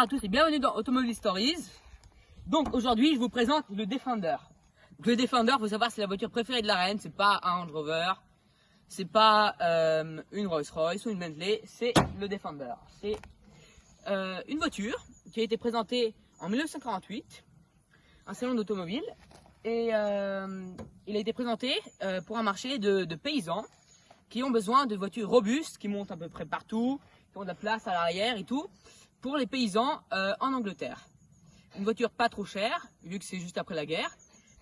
Bonjour à tous et bienvenue dans Automobile Stories. Donc aujourd'hui, je vous présente le Defender. Le Defender, faut savoir, c'est la voiture préférée de la reine. C'est pas un Range Rover, c'est pas euh, une Rolls-Royce ou une Bentley, c'est le Defender. C'est euh, une voiture qui a été présentée en 1948, un salon d'automobile, et euh, il a été présenté pour un marché de paysans qui ont besoin de voitures robustes, qui montent à peu près partout, qui ont de la place à l'arrière et tout, pour les paysans euh, en Angleterre. Une voiture pas trop chère, vu que c'est juste après la guerre,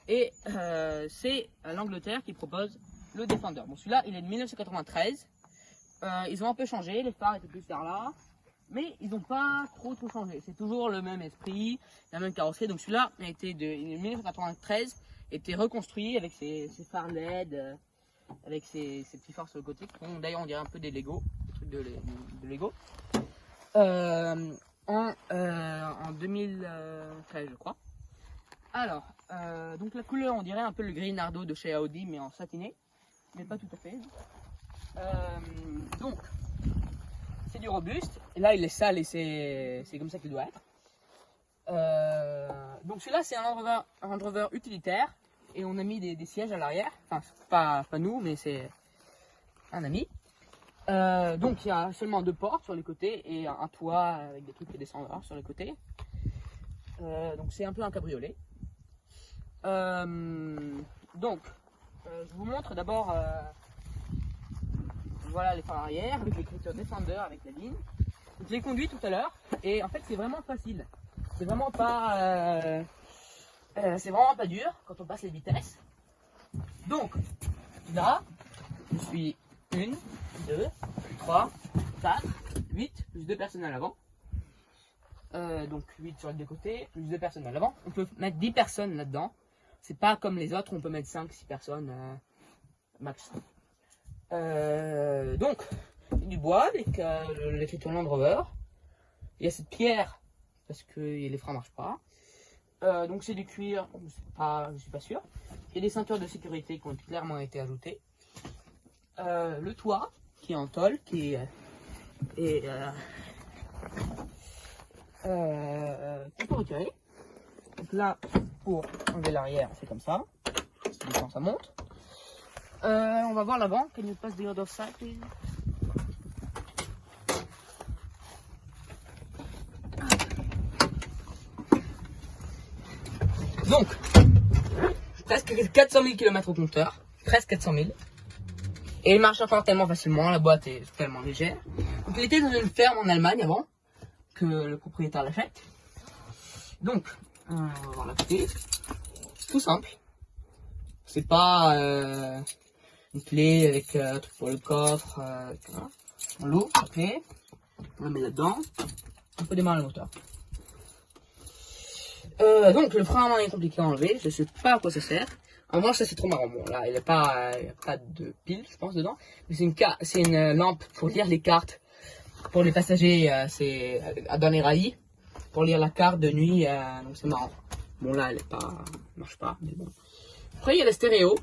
et euh, c'est l'Angleterre qui propose le Defender. Bon, celui-là, il est de 1993. Euh, ils ont un peu changé, les phares étaient plus vers là, mais ils n'ont pas trop trop changé. C'est toujours le même esprit, la même carrosserie. Donc celui-là a été de, il est de 1993, été reconstruit avec ses, phares LED, euh, avec ses, petits phares sur le côté. D'ailleurs, on dirait un peu des Lego, des trucs de, de Lego. Euh, en, euh, en 2013, je crois. Alors, euh, donc la couleur, on dirait un peu le gris Nardo de chez Audi, mais en satiné, mais pas tout à fait. Euh, donc, c'est du robuste. Et là, il est sale et c'est comme ça qu'il doit être. Donc celui-là, c'est un Land Rover utilitaire. Et on a mis des, des sièges à l'arrière. Enfin, pas, pas nous, mais c'est un ami. Euh, donc il y a seulement deux portes sur les côtés et un, toit avec des trucs qui descendent sur les côtés. Euh, donc c'est un peu un cabriolet. Euh, donc, je vous montre d'abord voilà les phares arrière avec l'écriture Defender avec la ligne. Je conduit tout à l'heure et en fait c'est vraiment facile. C'est vraiment pas c'est vraiment pas dur quand on passe les vitesses. Donc là, je suis une, deux, trois, quatre, huit, plus deux personnes à l'avant. Euh, donc 8 sur les deux côtés, plus deux personnes à l'avant. On peut mettre 10 personnes là-dedans. C'est pas comme les autres, on peut mettre 5, 6 personnes euh, max. Euh, donc, du bois avec euh, l'écriture Land Rover. Il y a cette pierre parce que les freins marchent pas. Euh, donc c'est du cuir, je je suis pas sûr. Il y a des ceintures de sécurité qui ont clairement été ajoutées. Euh, le toit qui est en tôle, qui est, est, euh, peut retirer. Donc là, pour enlever l'arrière, c'est comme ça. Ça monte. Euh, on va voir l'avant. Can you pass the other side, please? Donc, presque 400 000 km au compteur. Presque 400 000. Et il marche encore tellement facilement, la boîte est tellement légère. Donc il était dans une ferme en Allemagne avant, que le propriétaire l'achète. Donc, euh, on va voir la tout simple. C'est pas euh, une clé avec euh, truc pour le coffre. Euh. On l'ouvre, la clé. On la met là-dedans. On peut démarrer le moteur. Donc le frein à main est compliqué à enlever, je sais pas à quoi ça sert. En revanche, ça c'est trop marrant. Bon, là, il n'y a pas, pas de pile, je pense, dedans. C'est une, c'est une euh, lampe pour lire les cartes. Pour les passagers, euh, c'est euh, dans les rails. Pour lire la carte de nuit, donc c'est marrant. Bon, là, elle est pas, marche pas, mais bon. Après, il y a la stéréo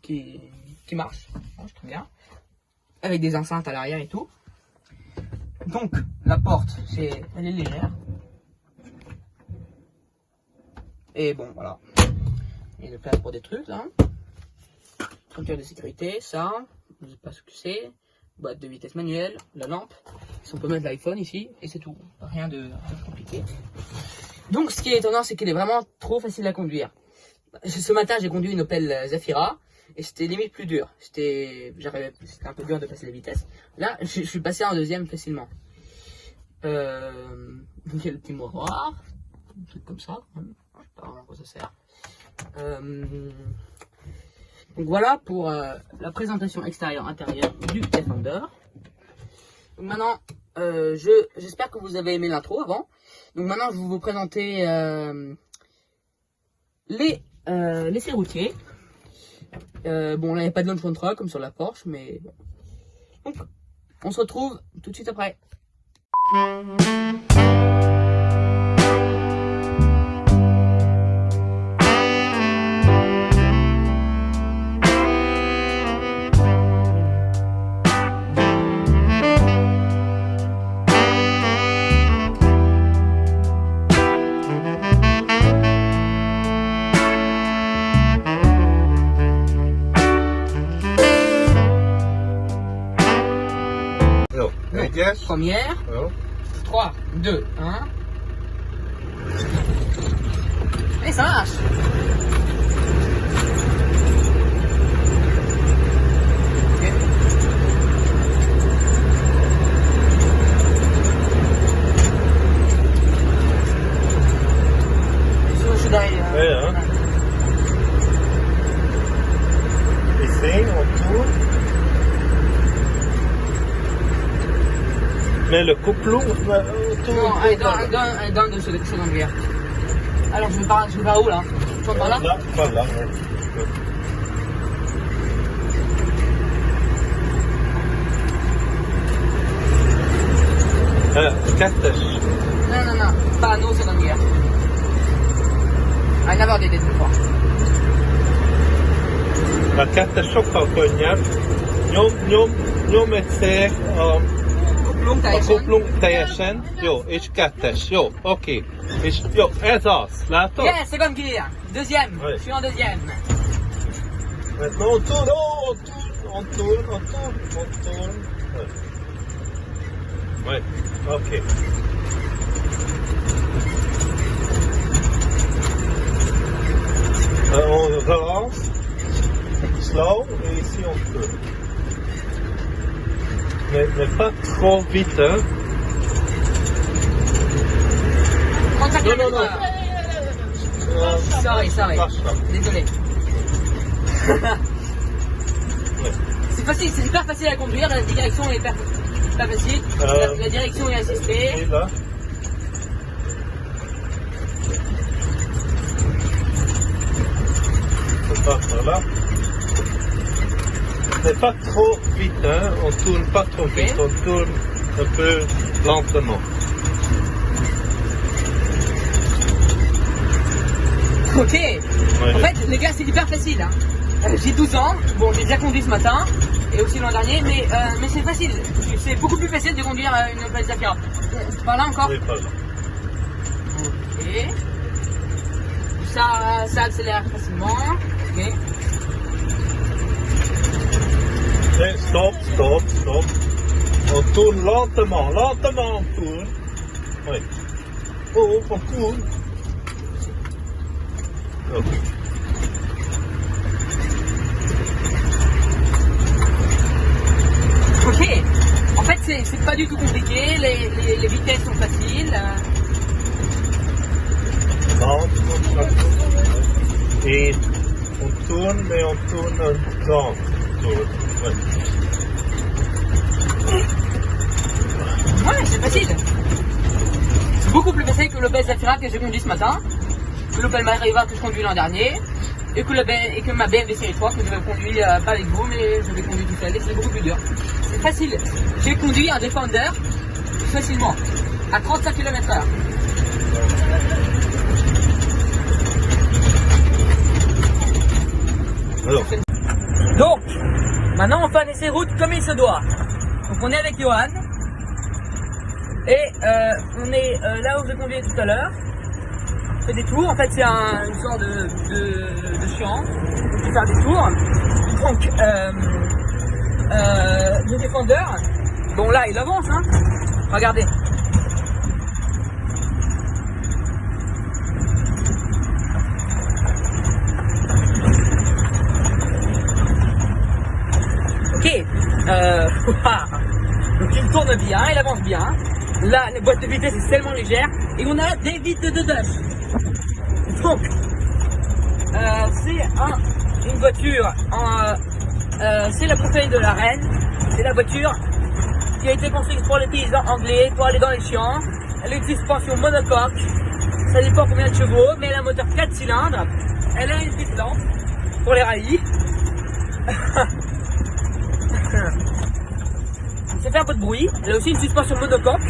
qui, qui marche, marche très bien. Avec des enceintes à l'arrière et tout. Donc, la porte, c'est, elle est légère. Et bon, voilà. Il y a place pour des trucs, là. Ceinture de sécurité, ça. Je sais pas ce que c'est. Boîte de vitesse manuelle, la lampe. Si on peut mettre l'iPhone ici, et c'est tout. Rien de, compliqué. Donc, ce qui est étonnant, c'est qu'elle est vraiment trop facile à conduire. Ce matin, j'ai conduit une Opel Zafira, et c'était limite plus dur. C'était, un peu dur de passer les vitesses. Là, je, suis passé en deuxième facilement. Euh, donc, il y a le petit miroir, un truc comme ça. Je sais pas vraiment à quoi ça sert. Euh, donc voilà pour euh, la présentation extérieure intérieure du Defender. Maintenant, euh, je j'espère que vous avez aimé l'intro avant. Donc maintenant, je vais vous présenter les euh, bon, là, il n'y a pas de launch control comme sur la Porsche, mais. Donc, on se retrouve tout de suite après. Jo, egyes. Première. Jo. 3, 2, 1. Et ça marche Ja, ja. Ici, on tourne. Mais le bah, tourne. Non, allez, dans, dans, dans bière. Alors, je vais par, je vais par où là vais par là Là, par là, ouais. Eh, kettes. Non, non, non, pas no seconde bière. I never did it before. A kettes sokkal könnyebb. Nyom, nyom, nyom egyszer a, Kupplung a teljesen. kuplung teljesen. Jó, és kettes. Jó, oké. És jó, ez az. Látod? Yeah, seconde gear. Deuxième. Je suis en deuxième. Maintenant on tourne, oh, on tourne, on tourne, on tourne, on tourne. Ouais. Ouais, ok. Euh, on relance, slow, et ici on tourne. Mais, mais pas trop vite, hein. 35 Non, non, non. Euh, Sorry, sorry. là. Désolé. Ouais. C'est facile, c'est hyper facile à conduire. La direction est hyper, hyper facile. La, Euh, la direction est Et assistée. là. On passe par là. Mais pas trop vite, hein. On tourne pas trop vite, on tourne un peu lentement. Ok. Ouais. En fait, les gars, c'est hyper facile. hein. Euh, J'ai 12 ans. Bon, j'ai déjà conduit ce matin et aussi l'an dernier, mais, euh, mais c'est facile. C'est beaucoup plus facile de conduire euh, une Opel Zafira. Par là encore? Oui, pas là. Ok. Ça, ça accélère facilement. Ok. Et stop, stop, stop. On tourne lentement, lentement on tourne. Oui. Oh, on tourne. Ok. Ok. En fait, c'est pas du tout compliqué. Les, les- les vitesses sont faciles. Et on tourne, mais on tourne temps. Tourne. Ouais. C'est facile. C'est beaucoup plus facile que l'Opel Zafira que j'ai conduit ce matin, que l'Opel Mariva que je conduis l'an dernier, et que, le B- et que ma BMW série 3 que je vais conduire euh, pas avec vous, mais je vais conduire tout seul. Et c'est beaucoup plus dur. C'est facile. J'ai conduit un Defender facilement, à 35 km/h. Alors, Donc, maintenant on fait un essai route comme il se doit. Donc on est avec Johan. Et euh, on est euh, là où j'ai conduit tout à l'heure. On fait des tours. En fait, c'est un, une sorte de, de, de champ. On peut faire des tours. Donc, euh, euh, le défendeur, bon là, il avance. Hein. Regardez. Ok. Euh, donc il tourne bien, il avance bien. Là, la boîte de vitesse est tellement légère. Et on a des vitres de dash. Donc, euh, c'est un- une voiture en... euh, euh, c'est la préférée de la reine. C'est la voiture qui a été construite pour les paysans anglais, pour aller dans les champs. Elle a une suspension monocoque. Ça dépend combien de chevaux, mais elle a un moteur 4 cylindres. Elle a une petite lampe pour les rallyes. Ça fait un peu de bruit. Elle a aussi une suspension monocoque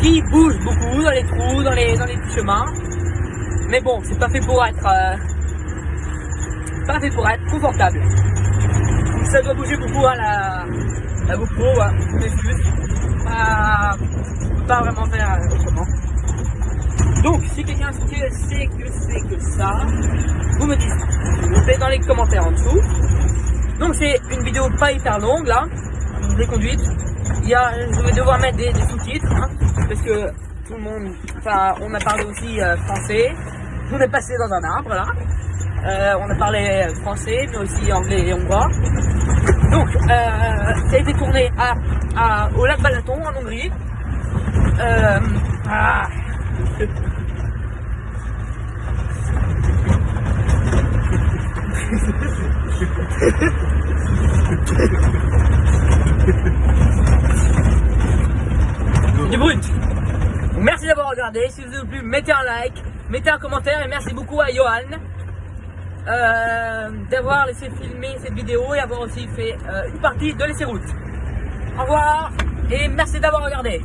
qui bouge beaucoup dans les trous, dans les, dans les petits chemins. Mais bon, c'est pas fait pour être, euh, pas fait pour être confortable. Ça doit bouger beaucoup hein, la, la GoPro, hein, je m'excuse. Pas, pas vraiment faire euh, autrement. Donc, si quelqu'un sait que c'est que ça, vous me dites, vous plaît, dans les commentaires en dessous. Donc, c'est une vidéo pas hyper longue là. Conduite. Il y a, je vais devoir mettre des, sous-titres, hein, parce que tout le monde, enfin, on a parlé aussi euh, français. On est passé dans un arbre là. Euh, on a parlé français, mais aussi anglais et hongrois. Donc, euh, ça a été tourné à, au lac Balaton en Hongrie. Euh, ah brut. Donc, merci d'avoir Si vous avez plu, mettez un like, mettez un commentaire et merci beaucoup à Johan euh, d'avoir laissé filmer cette vidéo et avoir aussi fait euh, une partie de laisser route. Au revoir et merci d'avoir regardé.